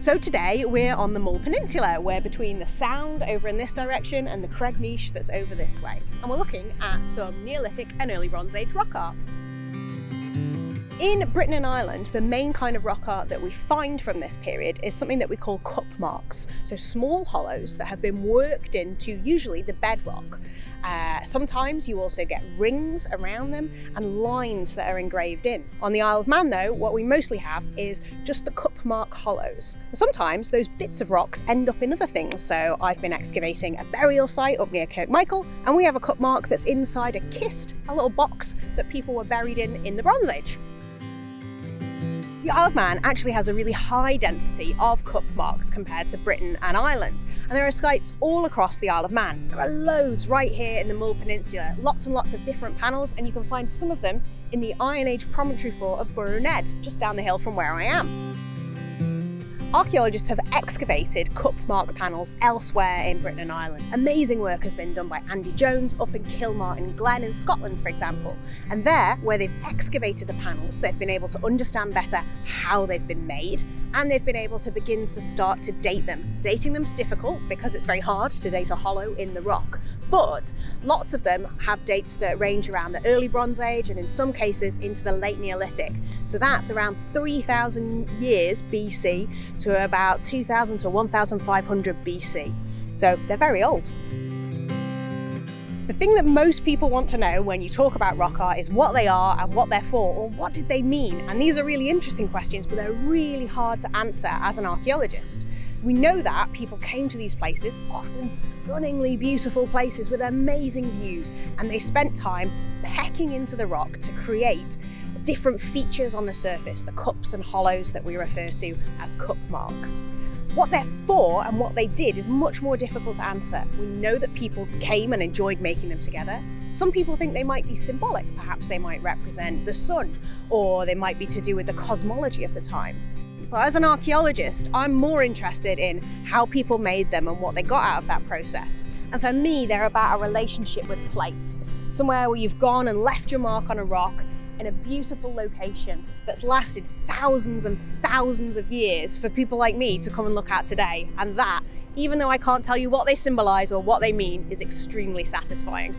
So today we're on the Mull Peninsula. We're between the Sound over in this direction and the Cregneash that's over this way. And we're looking at some Neolithic and early Bronze Age rock art. In Britain and Ireland, the main kind of rock art that we find from this period is something that we call cup marks. So small hollows that have been worked into usually the bedrock. Uh, sometimes you also get rings around them and lines that are engraved in. On the Isle of Man though, what we mostly have is just the cup mark hollows. Sometimes those bits of rocks end up in other things. So I've been excavating a burial site up near Kirkmichael and we have a cup mark that's inside a kist, a little box that people were buried in in the Bronze Age. The Isle of Man actually has a really high density of cup marks compared to Britain and Ireland, and there are sites all across the Isle of Man. There are loads right here in the Mull Peninsula, lots and lots of different panels, and you can find some of them in the Iron Age promontory fort of Ned, just down the hill from where I am. Archaeologists have excavated cup mark panels elsewhere in Britain and Ireland. Amazing work has been done by Andy Jones up in Kilmartin Glen in Scotland, for example. And there, where they've excavated the panels, they've been able to understand better how they've been made, and they've been able to begin to start to date them. Dating them's difficult because it's very hard to date a hollow in the rock, but lots of them have dates that range around the early Bronze Age and in some cases into the late Neolithic. So that's around 3,000 years BC to about 2000 to 1500 BC. So they're very old. The thing that most people want to know when you talk about rock art is what they are and what they're for, or what did they mean? And these are really interesting questions, but they're really hard to answer as an archaeologist. We know that people came to these places, often stunningly beautiful places with amazing views, and they spent time pecking into the rock to create different features on the surface, the cups and hollows that we refer to as cup marks. What they're for and what they did is much more difficult to answer. We know that people came and enjoyed making them together. Some people think they might be symbolic. Perhaps they might represent the sun, or they might be to do with the cosmology of the time. But as an archaeologist, I'm more interested in how people made them and what they got out of that process. And for me, they're about a relationship with place. Somewhere where you've gone and left your mark on a rock in a beautiful location that's lasted thousands and thousands of years for people like me to come and look at today. And that, even though I can't tell you what they symbolise or what they mean, is extremely satisfying.